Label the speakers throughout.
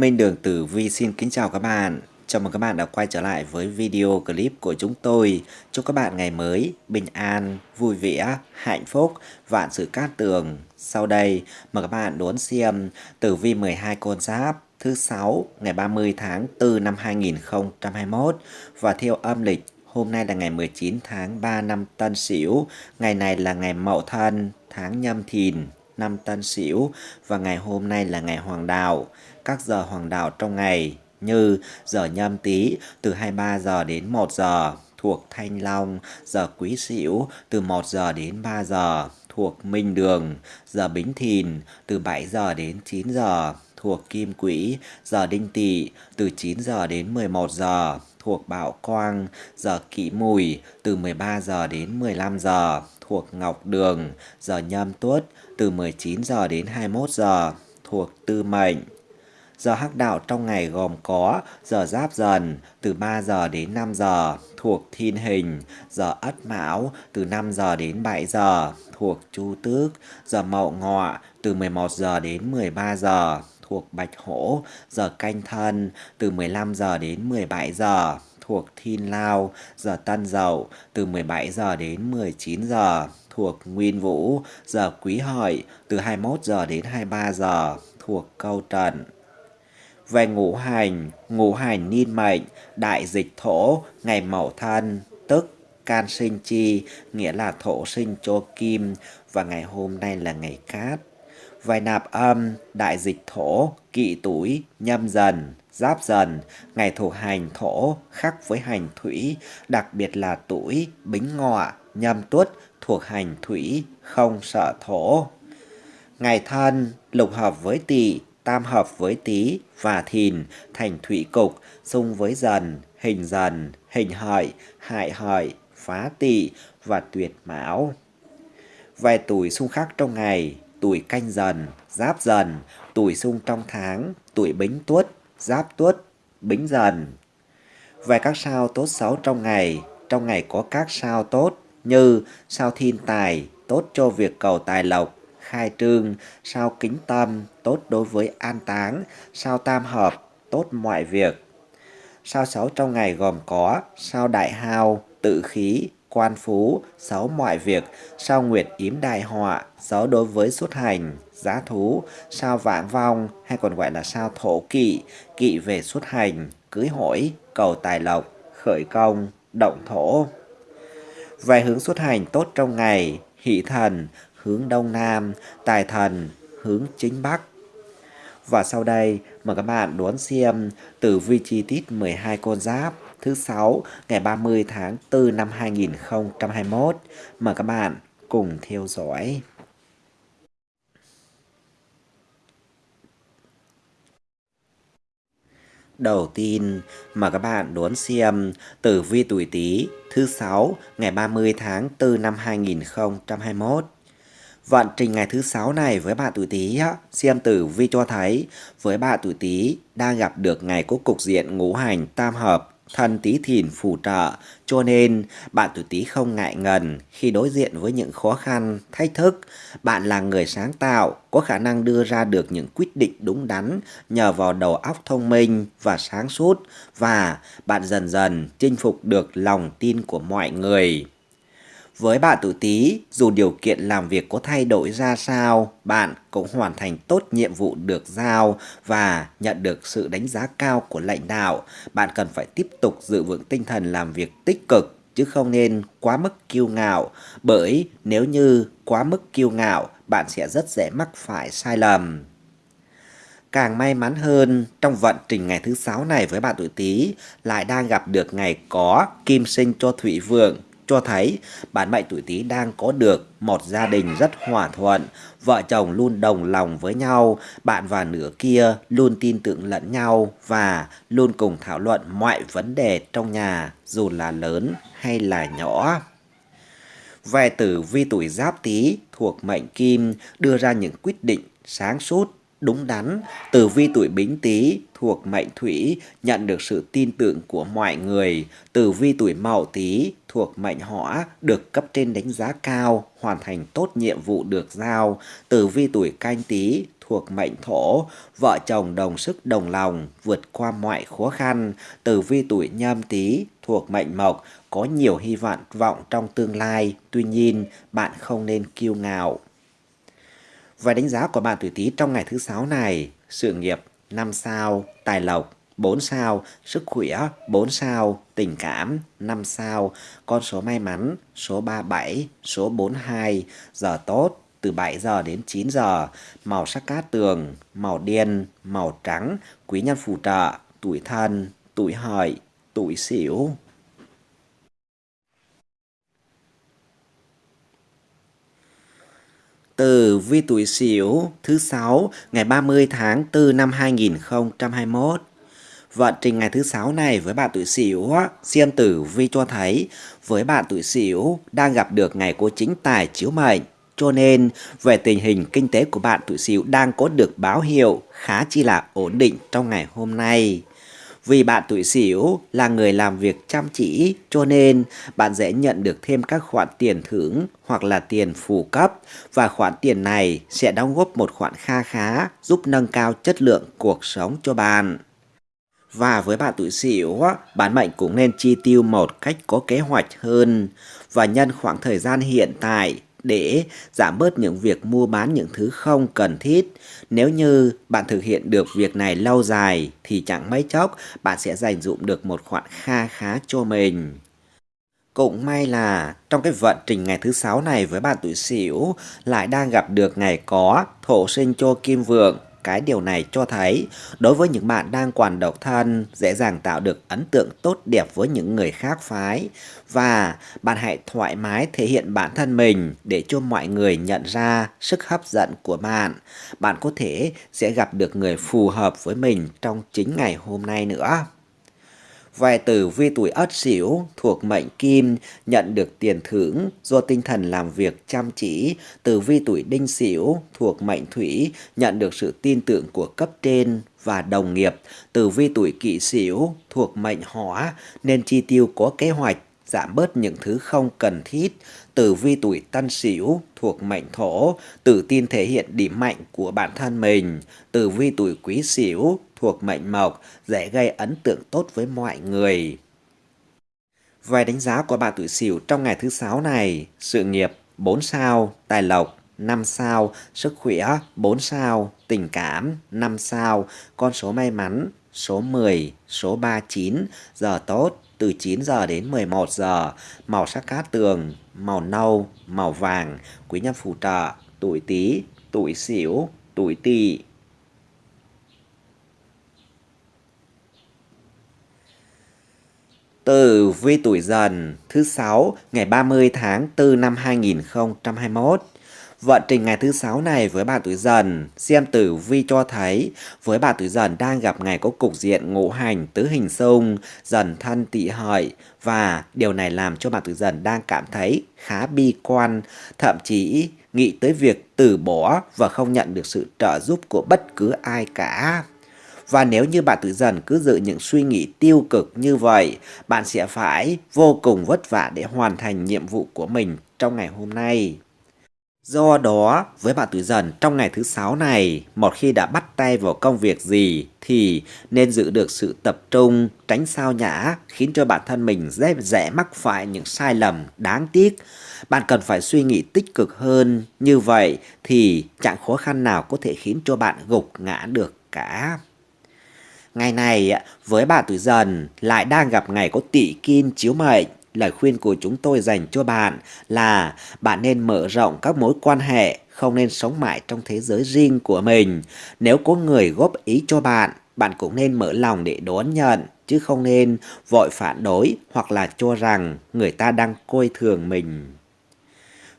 Speaker 1: Minh Đường Tử Vi xin kính chào các bạn. Chào mừng các bạn đã quay trở lại với video clip của chúng tôi. Chúc các bạn ngày mới bình an, vui vẻ, hạnh phúc, vạn sự cát tường. Sau đây, mời các bạn đón xem Tử Vi 12 con giáp thứ 6 ngày 30 tháng 4 năm 2021 và theo âm lịch Hôm nay là ngày 19 tháng 3 năm Tân Sửu, ngày này là ngày Mậu Thân, tháng Nhâm Thìn, năm Tân Sửu và ngày hôm nay là ngày Hoàng Đạo. Các giờ Hoàng Đạo trong ngày như giờ Nhâm Tý từ 23 giờ đến 1 giờ thuộc Thanh Long, giờ Quý Sửu từ 1 giờ đến 3 giờ thuộc Minh Đường, giờ Bính Thìn từ 7 giờ đến 9 giờ thuộc Kim Quỹ, giờ Đinh Tỵ từ 9 giờ đến 11 giờ thuộc Bảo Quang, giờ Kỷ Mùi từ 13 giờ đến 15 giờ thuộc Ngọc Đường, giờ Nhâm Tuất từ 19 giờ đến 21 giờ thuộc Tư Mệnh. Giờ hắc đạo trong ngày gồm có giờ giáp dần từ 3 giờ đến 5 giờ thuộc thiên hình, giờ ất mão từ 5 giờ đến 7 giờ thuộc chu tước, giờ mậu ngọ từ 11 giờ đến 13 giờ thuộc bạch hổ, giờ canh thân từ 15 giờ đến 17 giờ thuộc thiên lao, giờ tân dậu từ 17 giờ đến 19 giờ thuộc nguyên vũ, giờ quý hợi từ 21 giờ đến 23 giờ thuộc câu trần. Về ngũ hành, ngũ hành niên mệnh, đại dịch thổ, ngày mậu thân, tức can sinh chi, nghĩa là thổ sinh cho kim, và ngày hôm nay là ngày cát. Về nạp âm, đại dịch thổ, kỵ tuổi, nhâm dần, giáp dần, ngày thuộc hành thổ khắc với hành thủy, đặc biệt là tuổi, bính ngọ, nhâm tuất thuộc hành thủy, không sợ thổ. Ngày thân, lục hợp với tỵ, tam hợp với tý và thìn thành thủy cục, xung với dần, hình dần, hình hợi, hại hợi, phá tỵ và tuyệt mão. Vài tuổi xung khắc trong ngày, tuổi canh dần, giáp dần, tuổi xung trong tháng, tuổi bính tuất, giáp tuất, bính dần. Về các sao tốt xấu trong ngày, trong ngày có các sao tốt như sao thiên tài, tốt cho việc cầu tài lộc, khai trương, sao kính tâm, tốt đối với an táng, sao tam hợp, tốt mọi việc. Sao xấu trong ngày gồm có sao đại hao, tự khí, quan phú, xấu mọi việc, sao nguyệt yếm đại họa, xấu đối với xuất hành, giá thú, sao vãng vong hay còn gọi là sao thổ kỵ, kỵ về xuất hành, cưới hỏi, cầu tài lộc, khởi công, động thổ. Về hướng xuất hành tốt trong ngày, hỷ thần, hướng đông nam, tài thần, hướng chính bắc. Và sau đây, mời các bạn đón xem tử vi chi tiết 12 con giáp thứ 6 ngày 30 tháng 4 năm 2021. Mời các bạn cùng theo dõi. Đầu tiên mời các bạn đón xem tử vi tuổi Tý thứ 6 ngày 30 tháng 4 năm 2021. Vận trình ngày thứ sáu này với bạn tuổi Tý xem tử vi cho thấy với bạn tuổi Tý đang gặp được ngày có cục diện ngũ hành tam hợp Thần tí thìn phù trợ, cho nên bạn tuổi tí không ngại ngần khi đối diện với những khó khăn, thách thức. Bạn là người sáng tạo, có khả năng đưa ra được những quyết định đúng đắn nhờ vào đầu óc thông minh và sáng suốt và bạn dần dần chinh phục được lòng tin của mọi người. Với bạn tuổi Tý, dù điều kiện làm việc có thay đổi ra sao, bạn cũng hoàn thành tốt nhiệm vụ được giao và nhận được sự đánh giá cao của lãnh đạo. Bạn cần phải tiếp tục giữ vững tinh thần làm việc tích cực chứ không nên quá mức kiêu ngạo, bởi nếu như quá mức kiêu ngạo, bạn sẽ rất dễ mắc phải sai lầm. Càng may mắn hơn, trong vận trình ngày thứ sáu này với bạn tuổi Tý lại đang gặp được ngày có kim sinh cho Thủy Vượng cho thấy bản mệnh tuổi Tý đang có được một gia đình rất hòa thuận, vợ chồng luôn đồng lòng với nhau, bạn và nửa kia luôn tin tưởng lẫn nhau và luôn cùng thảo luận mọi vấn đề trong nhà dù là lớn hay là nhỏ. Về tử vi tuổi giáp tý thuộc mệnh kim đưa ra những quyết định sáng suốt, đúng đắn. Tử vi tuổi Bính Tý thuộc mệnh Thủy nhận được sự tin tưởng của mọi người. Tử vi tuổi Mậu Tý thuộc mệnh Hỏa được cấp trên đánh giá cao, hoàn thành tốt nhiệm vụ được giao. Tử vi tuổi Canh Tý thuộc mệnh Thổ, vợ chồng đồng sức đồng lòng vượt qua mọi khó khăn. Tử vi tuổi Nhâm Tý thuộc mệnh Mộc có nhiều hy vọng vọng trong tương lai, tuy nhiên bạn không nên kiêu ngạo. Và đánh giá của bạn tuổi Tý trong ngày thứ sáu này, sự nghiệp 5 sao, tài lộc 4 sao, sức khỏe 4 sao, tình cảm 5 sao, con số may mắn số 37, số 42, giờ tốt từ 7 giờ đến 9 giờ, màu sắc cát tường, màu đen, màu trắng, quý nhân phù trợ, tuổi thân, tuổi hợi, tuổi xỉu. Từ vi tuổi Sửu thứ sáu ngày 30 tháng 4 năm 2021. Vận trình ngày thứ sáu này với bạn tuổi Sửu, xem tử vi cho thấy với bạn tuổi Sửu đang gặp được ngày của chính tài chiếu mệnh. Cho nên, về tình hình kinh tế của bạn tuổi Sửu đang có được báo hiệu khá chi là ổn định trong ngày hôm nay. Vì bạn tuổi Sửu là người làm việc chăm chỉ cho nên bạn dễ nhận được thêm các khoản tiền thưởng hoặc là tiền phụ cấp và khoản tiền này sẽ đóng góp một khoản kha khá giúp nâng cao chất lượng cuộc sống cho bạn. Và với bạn tuổi Sửu, bản mệnh cũng nên chi tiêu một cách có kế hoạch hơn và nhân khoảng thời gian hiện tại để giảm bớt những việc mua bán những thứ không cần thiết. Nếu như bạn thực hiện được việc này lâu dài thì chẳng mấy chốc bạn sẽ dành dụng được một khoản kha khá cho mình. Cũng may là trong cái vận trình ngày thứ sáu này với bạn tuổi Sửu lại đang gặp được ngày có thổ sinh cho kim vượng cái điều này cho thấy, đối với những bạn đang còn độc thân, dễ dàng tạo được ấn tượng tốt đẹp với những người khác phái và bạn hãy thoải mái thể hiện bản thân mình để cho mọi người nhận ra sức hấp dẫn của bạn. Bạn có thể sẽ gặp được người phù hợp với mình trong chính ngày hôm nay nữa. Vài tử vi tuổi Ất Sửu thuộc mệnh Kim nhận được tiền thưởng do tinh thần làm việc chăm chỉ. Tử vi tuổi Đinh Sửu thuộc mệnh Thủy nhận được sự tin tưởng của cấp trên và đồng nghiệp. Tử vi tuổi Kỷ Sửu thuộc mệnh Hỏa nên chi tiêu có kế hoạch giảm bớt những thứ không cần thiết. Tử vi tuổi Tân Sửu thuộc mệnh Thổ, tự tin thể hiện điểm mạnh của bản thân mình. Tử vi tuổi Quý Sửu thuộc mệnh Mộc, dễ gây ấn tượng tốt với mọi người. Vài đánh giá của bạn tuổi Sửu trong ngày thứ sáu này, sự nghiệp 4 sao, tài lộc 5 sao, sức khỏe 4 sao, tình cảm 5 sao, con số may mắn số 10, số 39, giờ tốt từ 9 giờ đến 11 giờ, màu sắc cát tường, màu nâu, màu vàng, quý nhân phù trợ, tuổi Tý, tuổi Sửu, tuổi Tỵ. Tử vi tuổi dần thứ 6 ngày 30 tháng 4 năm 2021. Vận trình ngày thứ sáu này với bạn tuổi dần, xem tử vi cho thấy với bạn tuổi dần đang gặp ngày có cục diện ngũ hành tứ hình xung, dần thân tỵ hợi và điều này làm cho bạn tuổi dần đang cảm thấy khá bi quan, thậm chí nghĩ tới việc từ bỏ và không nhận được sự trợ giúp của bất cứ ai cả. Và nếu như bạn tự dần cứ giữ những suy nghĩ tiêu cực như vậy, bạn sẽ phải vô cùng vất vả để hoàn thành nhiệm vụ của mình trong ngày hôm nay. Do đó, với bạn tuổi dần trong ngày thứ sáu này, một khi đã bắt tay vào công việc gì thì nên giữ được sự tập trung, tránh sao nhã, khiến cho bản thân mình dễ dễ mắc phải những sai lầm đáng tiếc. Bạn cần phải suy nghĩ tích cực hơn, như vậy thì chẳng khó khăn nào có thể khiến cho bạn gục ngã được cả. Ngày này với bạn tuổi dần lại đang gặp ngày có tỷ kim chiếu mệnh. Lời khuyên của chúng tôi dành cho bạn là bạn nên mở rộng các mối quan hệ, không nên sống mãi trong thế giới riêng của mình. Nếu có người góp ý cho bạn, bạn cũng nên mở lòng để đón nhận, chứ không nên vội phản đối hoặc là cho rằng người ta đang coi thường mình.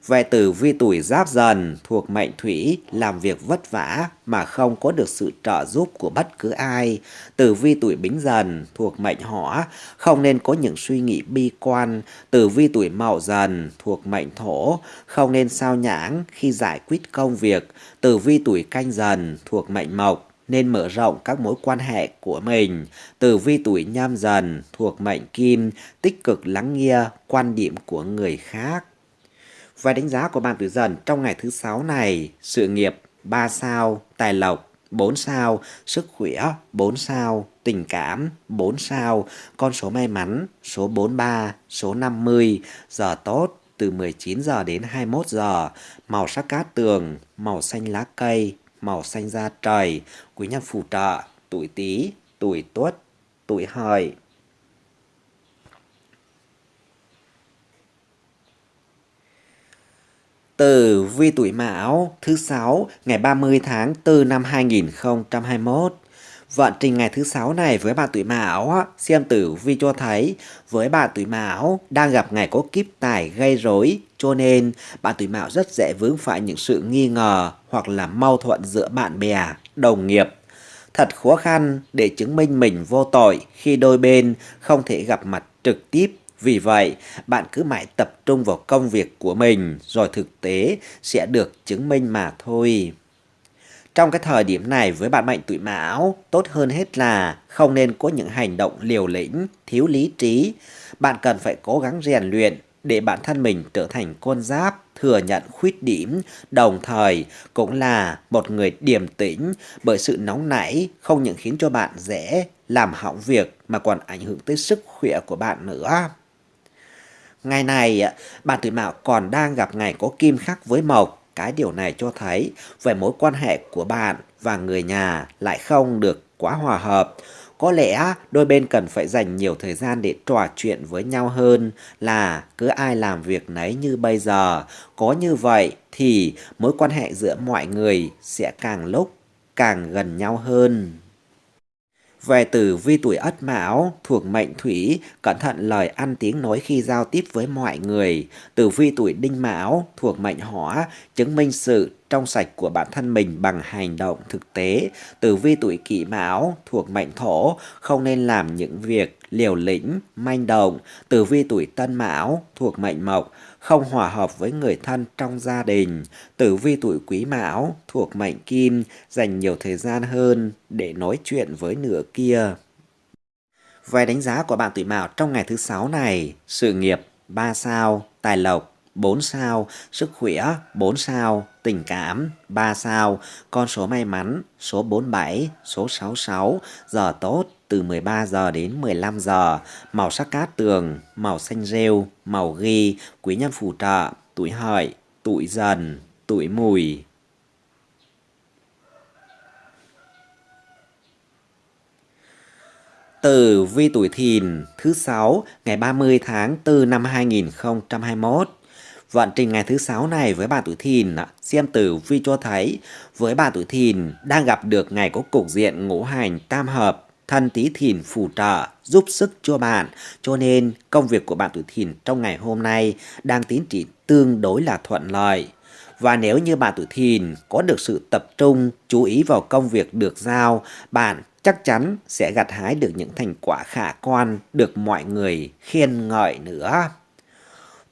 Speaker 1: Về tử vi tuổi giáp dần thuộc mệnh thủy, làm việc vất vả mà không có được sự trợ giúp của bất cứ ai. Tử vi tuổi bính dần thuộc mệnh hỏa, không nên có những suy nghĩ bi quan. Tử vi tuổi mậu dần thuộc mệnh thổ, không nên sao nhãng khi giải quyết công việc. Tử vi tuổi canh dần thuộc mệnh mộc, nên mở rộng các mối quan hệ của mình. Tử vi tuổi nhâm dần thuộc mệnh kim, tích cực lắng nghe quan điểm của người khác. Và đánh giá của bạn tử dần trong ngày thứ sáu này, sự nghiệp 3 sao, tài lộc 4 sao, sức khỏe 4 sao, tình cảm 4 sao, con số may mắn số 43, số 50, giờ tốt từ 19 giờ đến 21 giờ, màu sắc cát tường, màu xanh lá cây, màu xanh da trời, quý nhân phù trợ, tuổi tý, tuổi tuất, tuổi hợi. Tử vi tuổi Mão thứ sáu ngày 30 tháng 4 năm 2021. Vận trình ngày thứ sáu này với bạn tuổi Mão xem tử vi cho thấy với bạn tuổi Mão đang gặp ngày có kiếp tài gây rối cho nên bạn tuổi Mão rất dễ vướng phải những sự nghi ngờ hoặc là mâu thuẫn giữa bạn bè, đồng nghiệp. Thật khó khăn để chứng minh mình vô tội khi đôi bên không thể gặp mặt trực tiếp vì vậy, bạn cứ mãi tập trung vào công việc của mình rồi thực tế sẽ được chứng minh mà thôi. Trong cái thời điểm này với bạn mệnh tuổi mão, tốt hơn hết là không nên có những hành động liều lĩnh, thiếu lý trí. Bạn cần phải cố gắng rèn luyện để bản thân mình trở thành con giáp, thừa nhận khuyết điểm, đồng thời cũng là một người điềm tĩnh bởi sự nóng nảy không những khiến cho bạn dễ làm hỏng việc mà còn ảnh hưởng tới sức khỏe của bạn nữa. Ngày này, bạn tuổi mão còn đang gặp ngày có kim khắc với mộc. Cái điều này cho thấy về mối quan hệ của bạn và người nhà lại không được quá hòa hợp. Có lẽ đôi bên cần phải dành nhiều thời gian để trò chuyện với nhau hơn là cứ ai làm việc nấy như bây giờ. Có như vậy thì mối quan hệ giữa mọi người sẽ càng lúc càng gần nhau hơn. Về tử vi tuổi ất mão thuộc mệnh thủy, cẩn thận lời ăn tiếng nói khi giao tiếp với mọi người. Tử vi tuổi đinh mão thuộc mệnh hỏa, chứng minh sự trong sạch của bản thân mình bằng hành động thực tế. Tử vi tuổi kỷ mão thuộc mệnh thổ, không nên làm những việc liều lĩnh, manh động. Tử vi tuổi tân mão thuộc mệnh mộc, không hòa hợp với người thân trong gia đình. Tử vi tuổi quý mão thuộc mệnh kim, dành nhiều thời gian hơn để nói chuyện với nửa kia. Về đánh giá của bạn tuổi mão trong ngày thứ sáu này, sự nghiệp 3 sao, tài lộc 4 sao, sức khỏe 4 sao, tình cảm 3 sao, con số may mắn số 47, số 66, giờ tốt từ 13 giờ đến 15 giờ, màu sắc cát tường, màu xanh rêu, màu ghi, quý nhân phù trợ, tuổi hợi, tuổi dần, tuổi mùi. Tử vi tuổi thìn thứ 6 ngày 30 tháng 4 năm 2021 Vận trình ngày thứ 6 này với bà tuổi thìn, xem tử vi cho thấy. Với bà tuổi thìn đang gặp được ngày có cục diện ngũ hành tam hợp, thần tí thìn phù trợ, giúp sức cho bạn. Cho nên công việc của bạn tuổi thìn trong ngày hôm nay đang tiến triển tương đối là thuận lợi. Và nếu như bạn tuổi thìn có được sự tập trung, chú ý vào công việc được giao, bạn chắc chắn sẽ gặt hái được những thành quả khả quan, được mọi người khen ngợi nữa.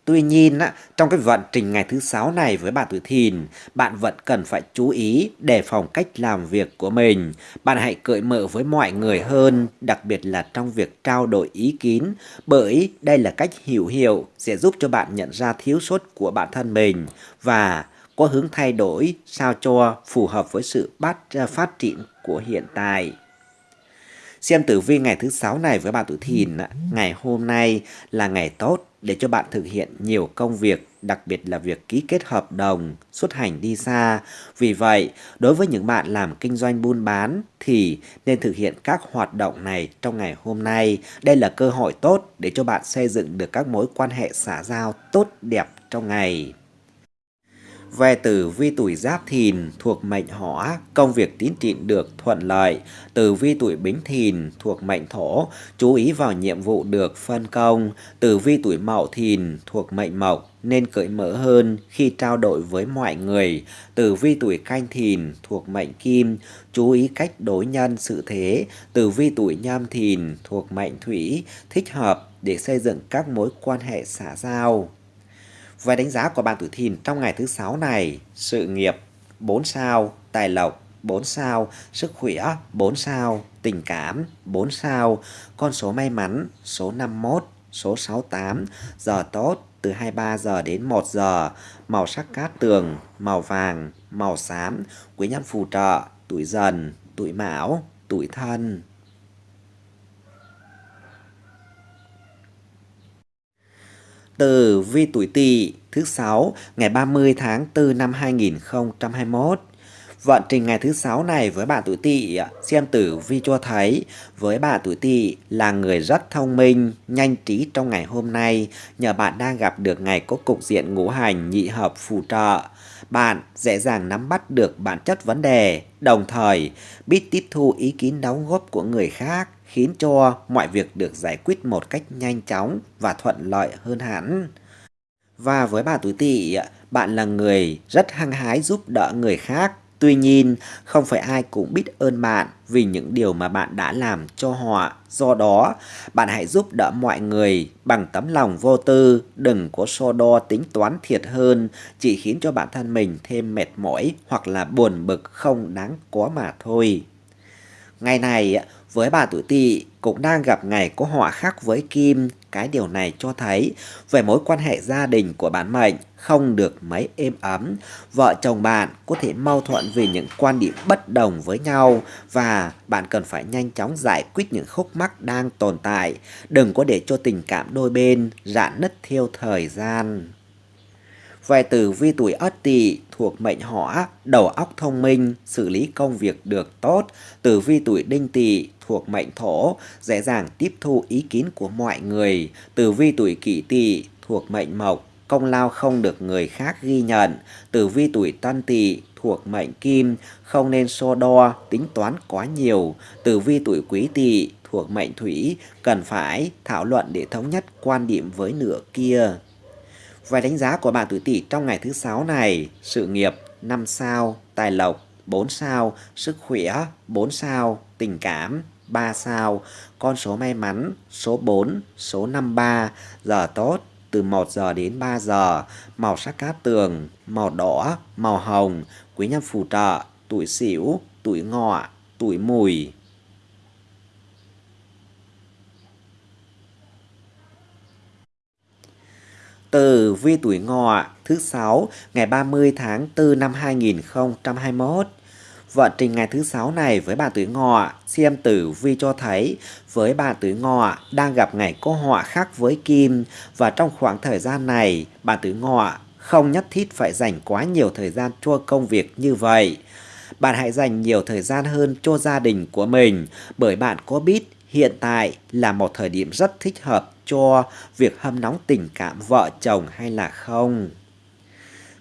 Speaker 1: Tuy nhiên, trong cái vận trình ngày thứ sáu này với bạn tuổi thìn, bạn vẫn cần phải chú ý đề phòng cách làm việc của mình. Bạn hãy cởi mở với mọi người hơn, đặc biệt là trong việc trao đổi ý kiến, bởi đây là cách hiểu hiệu sẽ giúp cho bạn nhận ra thiếu sót của bản thân mình và có hướng thay đổi sao cho phù hợp với sự à, phát triển của hiện tại. Xem tử vi ngày thứ sáu này với bạn tuổi thìn, ngày hôm nay là ngày tốt để cho bạn thực hiện nhiều công việc, đặc biệt là việc ký kết hợp đồng, xuất hành đi xa. Vì vậy, đối với những bạn làm kinh doanh buôn bán thì nên thực hiện các hoạt động này trong ngày hôm nay. Đây là cơ hội tốt để cho bạn xây dựng được các mối quan hệ xã giao tốt đẹp trong ngày. Về tử vi tuổi giáp thìn thuộc mệnh hỏa, công việc tiến triển được thuận lợi. Tử vi tuổi bính thìn thuộc mệnh thổ, chú ý vào nhiệm vụ được phân công. Tử vi tuổi mậu thìn thuộc mệnh mộc, nên cởi mở hơn khi trao đổi với mọi người. Tử vi tuổi canh thìn thuộc mệnh kim, chú ý cách đối nhân sự thế. Tử vi tuổi nhâm thìn thuộc mệnh thủy, thích hợp để xây dựng các mối quan hệ xã giao. Về đánh giá của bạn tuổi thìn trong ngày thứ sáu này, sự nghiệp 4 sao, tài lộc 4 sao, sức khỏe 4 sao, tình cảm 4 sao, con số may mắn số 51, số 68, giờ tốt từ 23 giờ đến 1 giờ, màu sắc cát tường, màu vàng, màu xám, quý nhân phù trợ, tuổi dần, tuổi mão, tuổi thân. Từ vi tuổi Tỵ thứ sáu ngày 30 tháng 4 năm 2021 Vận trình ngày thứ sáu này với bạn tuổi tỵ xem tử vi cho thấy với bạn tuổi tỵ là người rất thông minh, nhanh trí trong ngày hôm nay. Nhờ bạn đang gặp được ngày có cục diện ngũ hành nhị hợp phù trợ. Bạn dễ dàng nắm bắt được bản chất vấn đề, đồng thời biết tiếp thu ý kiến đóng góp của người khác khiến cho mọi việc được giải quyết một cách nhanh chóng và thuận lợi hơn hẳn. Và với bà tuổi tỵ, bạn là người rất hăng hái giúp đỡ người khác Tuy nhiên, không phải ai cũng biết ơn bạn vì những điều mà bạn đã làm cho họ. Do đó, bạn hãy giúp đỡ mọi người bằng tấm lòng vô tư, đừng có so đo tính toán thiệt hơn, chỉ khiến cho bản thân mình thêm mệt mỏi hoặc là buồn bực không đáng có mà thôi. Ngày này, với bà tuổi tỵ cũng đang gặp ngày có họa khắc với kim, cái điều này cho thấy về mối quan hệ gia đình của bản mệnh không được mấy êm ấm. Vợ chồng bạn có thể mâu thuẫn vì những quan điểm bất đồng với nhau và bạn cần phải nhanh chóng giải quyết những khúc mắc đang tồn tại. Đừng có để cho tình cảm đôi bên rạn nứt theo thời gian. Về tử vi tuổi ất tỵ thuộc mệnh hỏa, đầu óc thông minh, xử lý công việc được tốt. Tử vi tuổi đinh tỵ thuộc mệnh thổ, dễ dàng tiếp thu ý kiến của mọi người. Tử vi tuổi kỷ tỵ thuộc mệnh mộc, công lao không được người khác ghi nhận. Tử vi tuổi tân tỵ thuộc mệnh kim, không nên so đo, tính toán quá nhiều. Tử vi tuổi quý tỵ thuộc mệnh thủy, cần phải thảo luận để thống nhất quan điểm với nửa kia. Vài đánh giá của bạn tuổi tỵ trong ngày thứ sáu này, sự nghiệp 5 sao, tài lộc 4 sao, sức khỏe 4 sao, tình cảm 3 sao, con số may mắn số 4, số 53, giờ tốt từ 1 giờ đến 3 giờ, màu sắc cát tường, màu đỏ, màu hồng, quý nhân phù trợ, tuổi sửu, tuổi ngọ, tuổi mùi. Từ vi tuổi ngọ thứ 6 ngày 30 tháng 4 năm 2021 Vận trình ngày thứ sáu này với bà tuổi ngọ, xem tử vi cho thấy với bà tuổi ngọ đang gặp ngày có họa khác với kim và trong khoảng thời gian này bà tuổi ngọ không nhất thiết phải dành quá nhiều thời gian cho công việc như vậy. Bạn hãy dành nhiều thời gian hơn cho gia đình của mình bởi bạn có biết hiện tại là một thời điểm rất thích hợp cho việc hâm nóng tình cảm vợ chồng hay là không.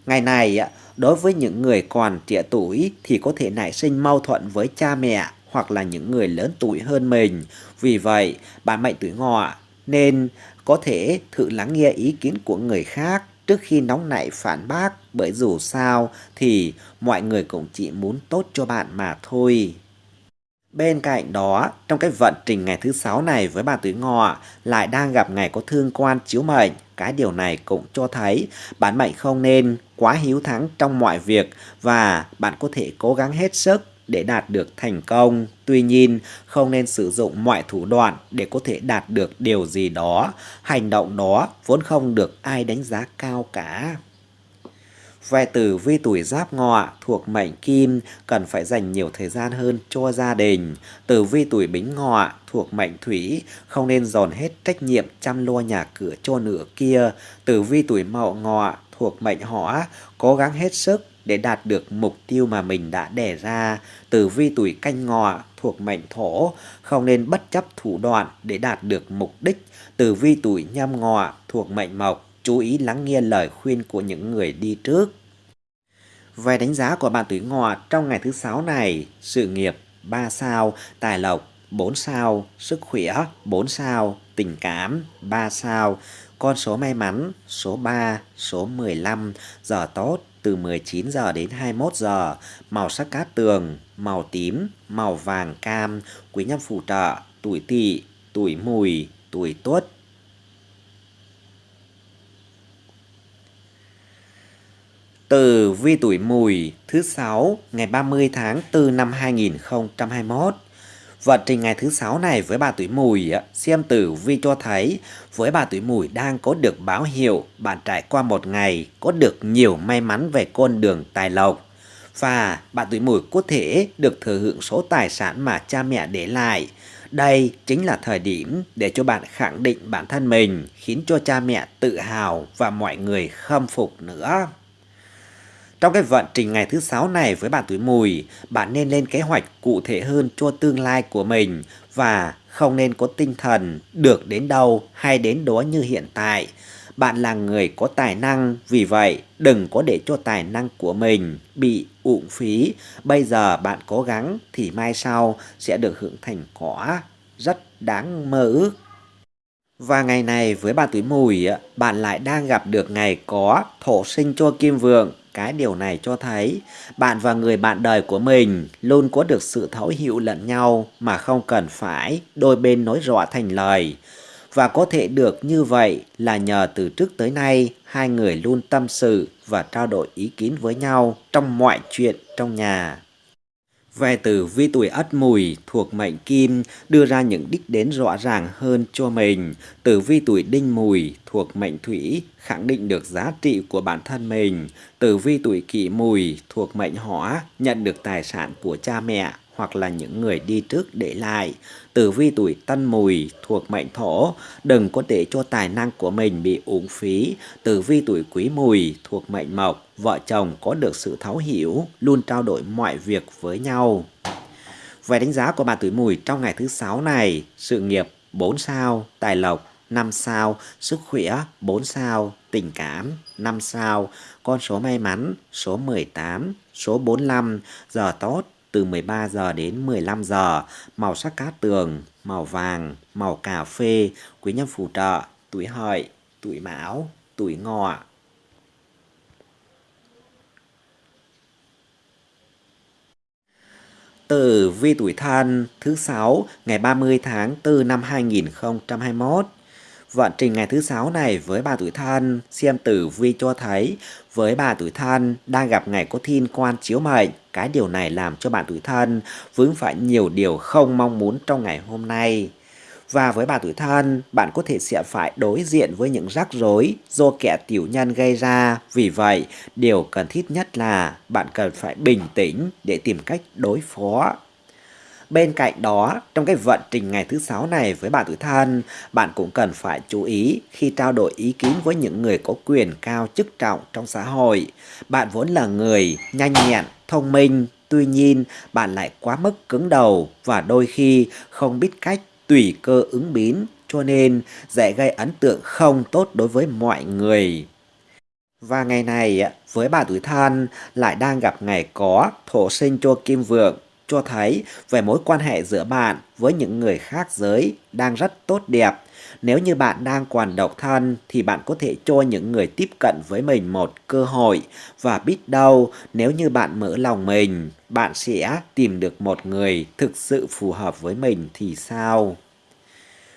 Speaker 1: Ngày này Đối với những người còn trẻ tuổi thì có thể nảy sinh mâu thuẫn với cha mẹ hoặc là những người lớn tuổi hơn mình. Vì vậy, bạn mệnh tuổi ngọ nên có thể thử lắng nghe ý kiến của người khác trước khi nóng nảy phản bác bởi dù sao thì mọi người cũng chỉ muốn tốt cho bạn mà thôi. Bên cạnh đó, trong cái vận trình ngày thứ sáu này với bạn tuổi ngọ lại đang gặp ngày có thương quan chiếu mệnh. Cái điều này cũng cho thấy bạn mệnh không nên quá hiếu thắng trong mọi việc và bạn có thể cố gắng hết sức để đạt được thành công. Tuy nhiên, không nên sử dụng mọi thủ đoạn để có thể đạt được điều gì đó. Hành động đó vốn không được ai đánh giá cao cả. Về tử vi tuổi giáp ngọ thuộc mệnh kim cần phải dành nhiều thời gian hơn cho gia đình. Tử vi tuổi bính ngọ thuộc mệnh thủy, không nên dồn hết trách nhiệm chăm lo nhà cửa cho nửa kia. Tử vi tuổi mậu ngọ thuộc mệnh hỏa, cố gắng hết sức để đạt được mục tiêu mà mình đã đề ra. Tử vi tuổi canh ngọ thuộc mệnh thổ, không nên bất chấp thủ đoạn để đạt được mục đích. Tử vi tuổi nhâm ngọ thuộc mệnh mộc chú ý lắng nghe lời khuyên của những người đi trước. Về đánh giá của bạn tuổi ngọ trong ngày thứ sáu này, sự nghiệp 3 sao, tài lộc 4 sao, sức khỏe 4 sao, tình cảm 3 sao, con số may mắn số 3, số 15, giờ tốt từ 19 giờ đến 21 giờ, màu sắc cát tường, màu tím, màu vàng cam, quý nhân phù trợ, tuổi tỵ, tuổi mùi, tuổi tuất. Từ vi tuổi mùi thứ 6 ngày 30 tháng 4 năm 2021 Vận trình ngày thứ sáu này với bà tuổi mùi, xem tử vi cho thấy với bà tuổi mùi đang có được báo hiệu bạn trải qua một ngày có được nhiều may mắn về con đường tài lộc. Và bà tuổi mùi có thể được thừa hưởng số tài sản mà cha mẹ để lại. Đây chính là thời điểm để cho bạn khẳng định bản thân mình, khiến cho cha mẹ tự hào và mọi người khâm phục nữa. Trong cái vận trình ngày thứ sáu này với bạn tuổi mùi, bạn nên lên kế hoạch cụ thể hơn cho tương lai của mình và không nên có tinh thần được đến đâu hay đến đó như hiện tại. Bạn là người có tài năng, vì vậy đừng có để cho tài năng của mình bị uổng phí. Bây giờ bạn cố gắng thì mai sau sẽ được hưởng thành quả rất đáng mơ ước. Và ngày này với bạn tuổi mùi, bạn lại đang gặp được ngày có thổ sinh cho kim vượng cái điều này cho thấy bạn và người bạn đời của mình luôn có được sự thấu hiểu lẫn nhau mà không cần phải đôi bên nói rõ thành lời. Và có thể được như vậy là nhờ từ trước tới nay, hai người luôn tâm sự và trao đổi ý kiến với nhau trong mọi chuyện trong nhà. Về tử vi tuổi ất mùi thuộc mệnh kim đưa ra những đích đến rõ ràng hơn cho mình. tử vi tuổi đinh mùi thuộc mệnh thủy khẳng định được giá trị của bản thân mình. tử vi tuổi kỷ mùi thuộc mệnh hỏa nhận được tài sản của cha mẹ hoặc là những người đi trước để lại. Tử vi tuổi tân mùi thuộc mệnh thổ, đừng có để cho tài năng của mình bị uống phí. Tử vi tuổi quý mùi thuộc mệnh mộc, vợ chồng có được sự thấu hiểu, luôn trao đổi mọi việc với nhau. Về đánh giá của bà tuổi mùi trong ngày thứ sáu này, sự nghiệp 4 sao, tài lộc 5 sao, sức khỏe 4 sao, tình cảm 5 sao, con số may mắn số 18, số 45, giờ tốt từ 13 giờ đến 15 giờ, màu sắc cát tường, màu vàng, màu cà phê, quý nhân phù trợ, tuổi hợi, tuổi mão, tuổi ngọ. Từ vi tuổi thân thứ 6 ngày 30 tháng 4 năm 2021 Vận trình ngày thứ sáu này với bà tuổi thân, xem tử vi cho thấy với bà tuổi thân đang gặp ngày có thiên quan chiếu mệnh. Cái điều này làm cho bạn tuổi thân vướng phải nhiều điều không mong muốn trong ngày hôm nay. Và với bà tuổi thân, bạn có thể sẽ phải đối diện với những rắc rối do kẻ tiểu nhân gây ra. Vì vậy, điều cần thiết nhất là bạn cần phải bình tĩnh để tìm cách đối phó Bên cạnh đó, trong cái vận trình ngày thứ sáu này với bạn tuổi thân, bạn cũng cần phải chú ý khi trao đổi ý kiến với những người có quyền cao chức trọng trong xã hội. Bạn vốn là người nhanh nhẹn, thông minh, tuy nhiên bạn lại quá mức cứng đầu và đôi khi không biết cách tùy cơ ứng biến cho nên dễ gây ấn tượng không tốt đối với mọi người. Và ngày này với bà tuổi thân lại đang gặp ngày có thổ sinh cho kim vượng cho thấy về mối quan hệ giữa bạn với những người khác giới đang rất tốt đẹp. Nếu như bạn đang còn độc thân thì bạn có thể cho những người tiếp cận với mình một cơ hội và biết đâu nếu như bạn mở lòng mình, bạn sẽ tìm được một người thực sự phù hợp với mình thì sao?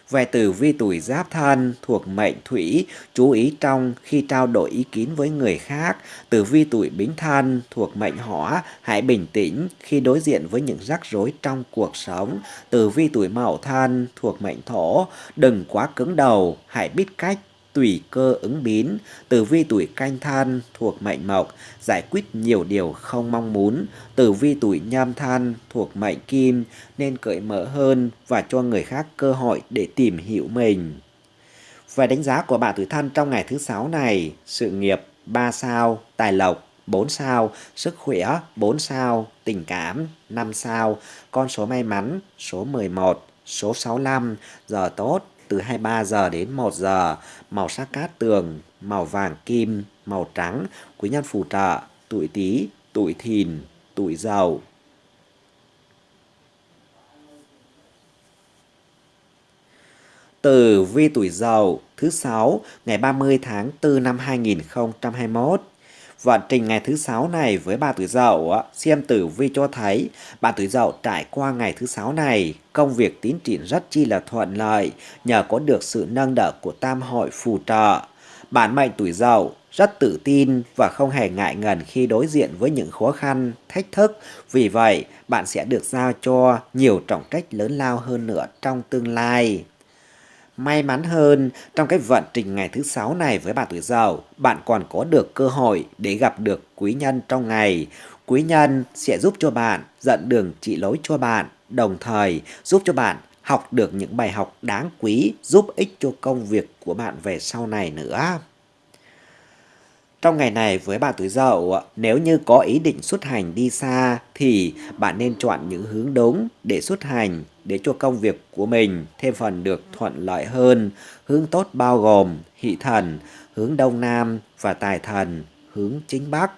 Speaker 1: Về tử vi tuổi giáp thân thuộc mệnh thủy, chú ý trong khi trao đổi ý kiến với người khác. Tử vi tuổi bính thân thuộc mệnh hỏa, hãy bình tĩnh khi đối diện với những rắc rối trong cuộc sống. Tử vi tuổi mậu thân thuộc mệnh thổ, đừng quá cứng đầu, hãy biết cách tùy cơ ứng biến, tử vi tuổi canh thân thuộc mệnh mộc, giải quyết nhiều điều không mong muốn, tử vi tuổi nhâm thân thuộc mệnh kim nên cởi mở hơn và cho người khác cơ hội để tìm hiểu mình. Về đánh giá của bạn tuổi thân trong ngày thứ sáu này, sự nghiệp 3 sao, tài lộc 4 sao, sức khỏe 4 sao, tình cảm 5 sao, con số may mắn số 11, số 65, giờ tốt từ 23 giờ đến 1 giờ, màu sắc cát tường, màu vàng kim, màu trắng, quý nhân phù trợ, tuổi tý, tuổi thìn, tuổi dậu. Tử vi tuổi Dậu thứ 6 ngày 30 tháng 4 năm 2021. Vận trình ngày thứ sáu này với bà tuổi Dậu xem tử vi cho thấy bà tuổi Dậu trải qua ngày thứ sáu này, công việc tiến triển rất chi là thuận lợi nhờ có được sự nâng đỡ của tam hội phù trợ. Bản mệnh tuổi Dậu rất tự tin và không hề ngại ngần khi đối diện với những khó khăn, thách thức. Vì vậy, bạn sẽ được giao cho nhiều trọng trách lớn lao hơn nữa trong tương lai. May mắn hơn, trong cái vận trình ngày thứ sáu này với bạn tuổi dậu, bạn còn có được cơ hội để gặp được quý nhân trong ngày. Quý nhân sẽ giúp cho bạn dẫn đường chỉ lối cho bạn, đồng thời giúp cho bạn học được những bài học đáng quý giúp ích cho công việc của bạn về sau này nữa. Trong ngày này với bạn tuổi dậu, nếu như có ý định xuất hành đi xa thì bạn nên chọn những hướng đúng để xuất hành để cho công việc của mình thêm phần được thuận lợi hơn. Hướng tốt bao gồm hỷ thần, hướng đông nam và tài thần, hướng chính bắc.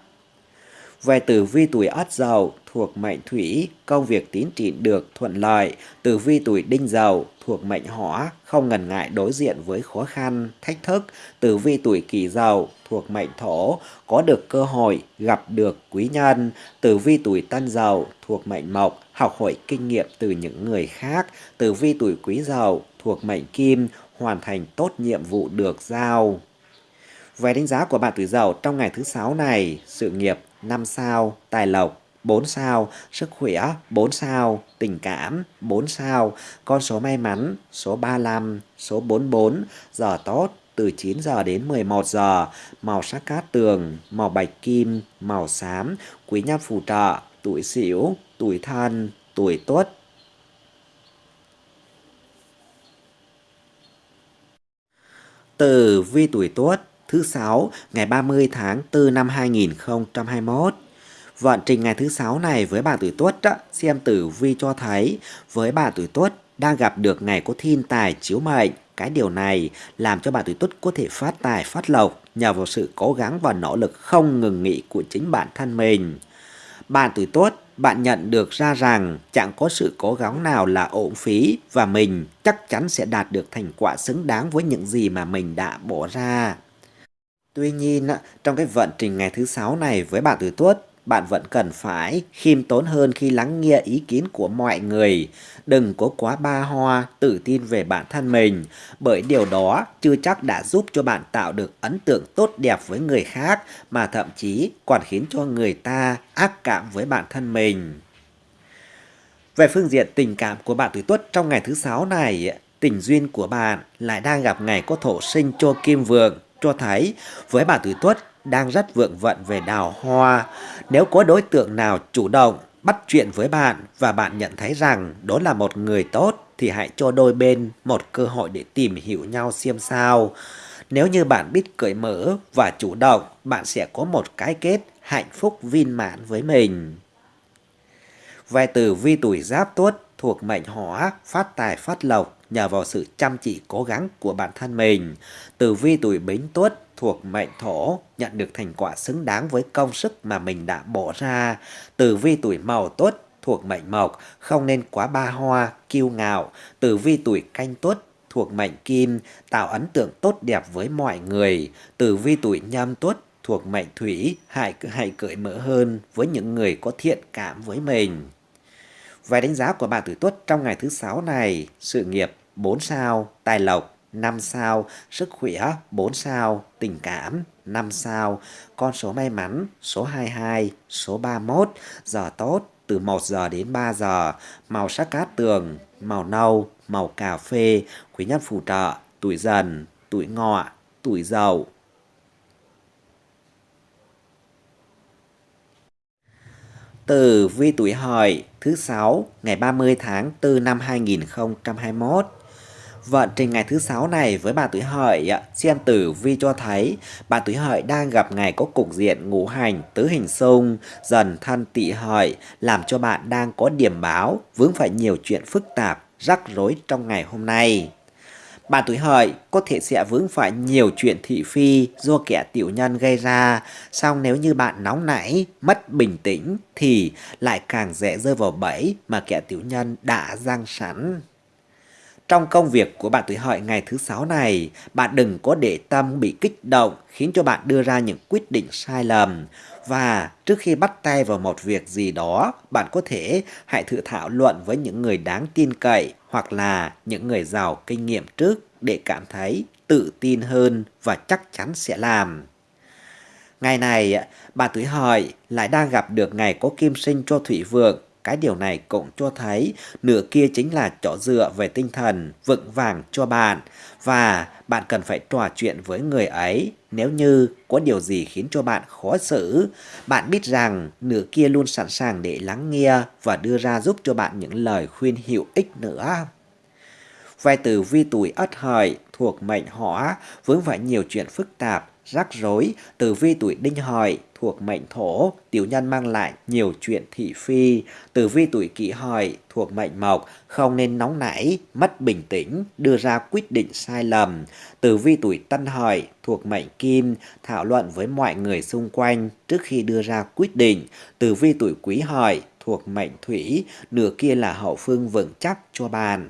Speaker 1: Về tử vi tuổi ất dậu thuộc mệnh thủy, công việc tiến triển được thuận lợi. Tử vi tuổi đinh dậu thuộc mệnh hỏa, không ngần ngại đối diện với khó khăn, thách thức. Tử vi tuổi kỷ dậu thuộc mệnh thổ, có được cơ hội gặp được quý nhân. Tử vi tuổi tân dậu thuộc mệnh mộc, học hỏi kinh nghiệm từ những người khác. Tử vi tuổi quý dậu thuộc mệnh kim, hoàn thành tốt nhiệm vụ được giao. Về đánh giá của bạn tuổi dậu trong ngày thứ sáu này, sự nghiệp 5 sao, tài lộc 4 sao, sức khỏe 4 sao, tình cảm 4 sao, con số may mắn số 35, số 44, giờ tốt từ 9 giờ đến 11 giờ, màu sắc cát tường, màu bạch kim, màu xám, quý nhân phù trợ, tuổi sửu, tuổi thân, tuổi tuất. Tử vi tuổi tuất thứ sáu, ngày 30 tháng 4 năm 2021. Vận trình ngày thứ sáu này với bà tuổi tuất xem tử vi cho thấy, với bà tuổi tuất đang gặp được ngày có thiên tài chiếu mệnh. Cái điều này làm cho bà tuổi tuất có thể phát tài, phát lộc nhờ vào sự cố gắng và nỗ lực không ngừng nghỉ của chính bản thân mình. Bạn tuổi tuất, bạn nhận được ra rằng chẳng có sự cố gắng nào là ổn phí và mình chắc chắn sẽ đạt được thành quả xứng đáng với những gì mà mình đã bỏ ra. Tuy nhiên, trong cái vận trình ngày thứ sáu này với bạn tuổi tuất, bạn vẫn cần phải khiêm tốn hơn khi lắng nghe ý kiến của mọi người. Đừng có quá ba hoa, tự tin về bản thân mình, bởi điều đó chưa chắc đã giúp cho bạn tạo được ấn tượng tốt đẹp với người khác, mà thậm chí còn khiến cho người ta ác cảm với bản thân mình. Về phương diện tình cảm của bạn tuổi tuất trong ngày thứ sáu này, tình duyên của bạn lại đang gặp ngày có thổ sinh cho kim vượng, cho thấy với bà tuổi tuất đang rất vượng vận về đào hoa. Nếu có đối tượng nào chủ động bắt chuyện với bạn và bạn nhận thấy rằng đó là một người tốt thì hãy cho đôi bên một cơ hội để tìm hiểu nhau xem sao. Nếu như bạn biết cởi mở và chủ động, bạn sẽ có một cái kết hạnh phúc viên mãn với mình. Vài từ vi tuổi giáp tuất thuộc mệnh hỏa, phát tài phát lộc nhờ vào sự chăm chỉ cố gắng của bản thân mình. Tử vi tuổi bính tuất thuộc mệnh thổ nhận được thành quả xứng đáng với công sức mà mình đã bỏ ra. Tử vi tuổi màu tuất thuộc mệnh mộc không nên quá ba hoa, kiêu ngạo. Tử vi tuổi canh tuất thuộc mệnh kim tạo ấn tượng tốt đẹp với mọi người. Tử vi tuổi nhâm tuất thuộc mệnh thủy hãy hãy cởi mở hơn với những người có thiện cảm với mình. Vài đánh giá của bạn tuổi tuất trong ngày thứ sáu này, sự nghiệp 4 sao, tài lộc 5 sao, sức khỏe 4 sao, tình cảm 5 sao, con số may mắn số 22, số 31, giờ tốt từ 1 giờ đến 3 giờ, màu sắc cát tường, màu nâu, màu cà phê, quý nhân phù trợ, tuổi dần, tuổi ngọ, tuổi dậu. Tử vi tuổi hợi thứ sáu, ngày 30 tháng 4 năm 2021 Vận trình ngày thứ sáu này với bà tuổi hợi xem tử vi cho thấy bà tuổi hợi đang gặp ngày có cục diện ngũ hành, tứ hình xung, dần thân tỵ hợi làm cho bạn đang có điểm báo, vướng phải nhiều chuyện phức tạp, rắc rối trong ngày hôm nay. Bạn tuổi hợi có thể sẽ vướng phải nhiều chuyện thị phi do kẻ tiểu nhân gây ra, song nếu như bạn nóng nảy, mất bình tĩnh thì lại càng dễ rơi vào bẫy mà kẻ tiểu nhân đã giăng sẵn. Trong công việc của bạn tuổi hợi ngày thứ sáu này, bạn đừng có để tâm bị kích động khiến cho bạn đưa ra những quyết định sai lầm. Và trước khi bắt tay vào một việc gì đó, bạn có thể hãy thử thảo luận với những người đáng tin cậy hoặc là những người giàu kinh nghiệm trước để cảm thấy tự tin hơn và chắc chắn sẽ làm. Ngày này, bà tuổi hợi lại đang gặp được ngày có kim sinh cho thủy vượng cái điều này cũng cho thấy nửa kia chính là chỗ dựa về tinh thần vững vàng cho bạn và bạn cần phải trò chuyện với người ấy nếu như có điều gì khiến cho bạn khó xử. Bạn biết rằng nửa kia luôn sẵn sàng để lắng nghe và đưa ra giúp cho bạn những lời khuyên hữu ích nữa. Vài từ vi tuổi ất hợi thuộc mệnh hỏa vướng phải nhiều chuyện phức tạp, rắc rối, từ vi tuổi đinh hợi thuộc mệnh thổ, tiểu nhân mang lại nhiều chuyện thị phi. Tử vi tuổi kỷ hợi thuộc mệnh mộc, không nên nóng nảy, mất bình tĩnh, đưa ra quyết định sai lầm. Tử vi tuổi tân hợi thuộc mệnh kim, thảo luận với mọi người xung quanh trước khi đưa ra quyết định. Tử vi tuổi quý hợi thuộc mệnh thủy, nửa kia là hậu phương vững chắc cho bạn.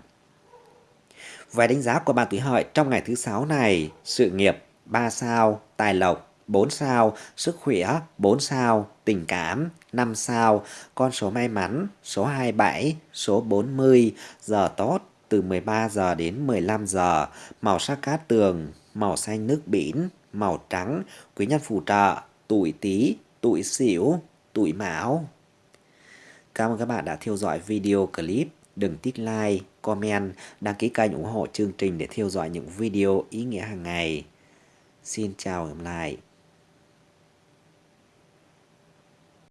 Speaker 1: Vài đánh giá của bạn tuổi hợi trong ngày thứ sáu này, sự nghiệp 3 sao, tài lộc 4 sao, sức khỏe 4 sao, tình cảm 5 sao, con số may mắn số 27, số 40, giờ tốt từ 13 giờ đến 15 giờ, màu sắc cát tường, màu xanh nước biển, màu trắng, quý nhân phù trợ, tuổi tý, tuổi xỉu, tuổi mão. Cảm ơn các bạn đã theo dõi video clip. Đừng tích like, comment, đăng ký kênh ủng hộ chương trình để theo dõi những video ý nghĩa hàng ngày. Xin chào và hẹn gặp lại.